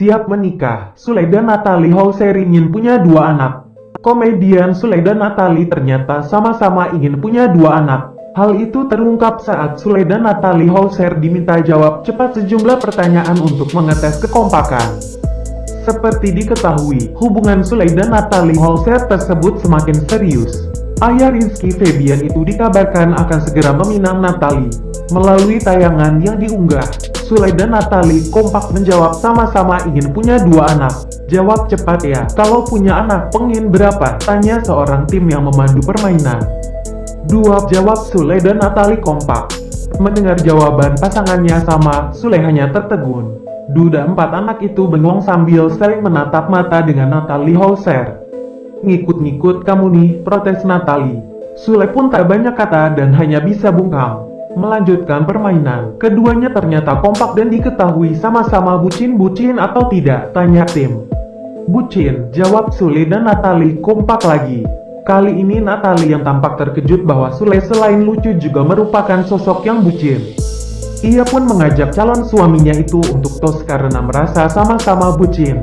siap menikah. Sule dan Natalie ingin punya dua anak. Komedian Sule dan Natalie ternyata sama-sama ingin punya dua anak. Hal itu terungkap saat Sule dan Natalie Hauser diminta jawab cepat sejumlah pertanyaan untuk mengetes kekompakan. Seperti diketahui, hubungan Sule dan Natalie tersebut semakin serius. Ayah Rizky Febian itu dikabarkan akan segera meminang Natalie. Melalui tayangan yang diunggah, Sule dan Natalie kompak menjawab sama-sama ingin punya dua anak. Jawab cepat ya, kalau punya anak pengen berapa? Tanya seorang tim yang memandu permainan. Dua jawab Sule dan Natalie kompak. Mendengar jawaban pasangannya sama, Sule hanya tertegun. Duda empat anak itu bengong sambil saling menatap mata dengan Natalie Hauser. Ngikut-ngikut kamu nih, protes Natali. Sule pun tak banyak kata dan hanya bisa bungkam. Melanjutkan permainan, keduanya ternyata kompak dan diketahui sama-sama bucin-bucin atau tidak, tanya tim. Bucin, jawab Sule dan Natali kompak lagi. Kali ini Natali yang tampak terkejut bahwa Sule selain lucu juga merupakan sosok yang bucin. Ia pun mengajak calon suaminya itu untuk tos karena merasa sama-sama bucin.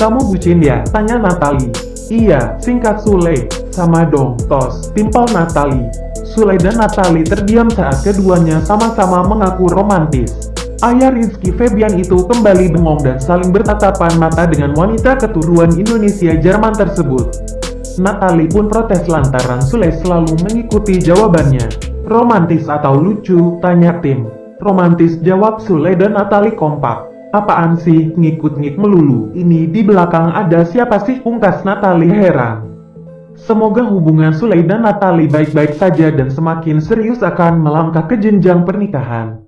Kamu bucin ya? Tanya Natali. Iya, singkat Sule. Sama dong, tos. Timpal Natali. Sule dan Natali terdiam saat keduanya sama-sama mengaku romantis. Ayah Rizky Febian itu kembali bengong dan saling bertatapan mata dengan wanita keturunan Indonesia Jerman tersebut. Natali pun protes lantaran Sule selalu mengikuti jawabannya. Romantis atau lucu? Tanya tim. Romantis jawab Sule dan Natali kompak. Apaan sih ngikut-ngik melulu? Ini di belakang ada siapa sih? Pungkas Natali heran. Semoga hubungan Sule dan Natali baik-baik saja dan semakin serius akan melangkah ke jenjang pernikahan.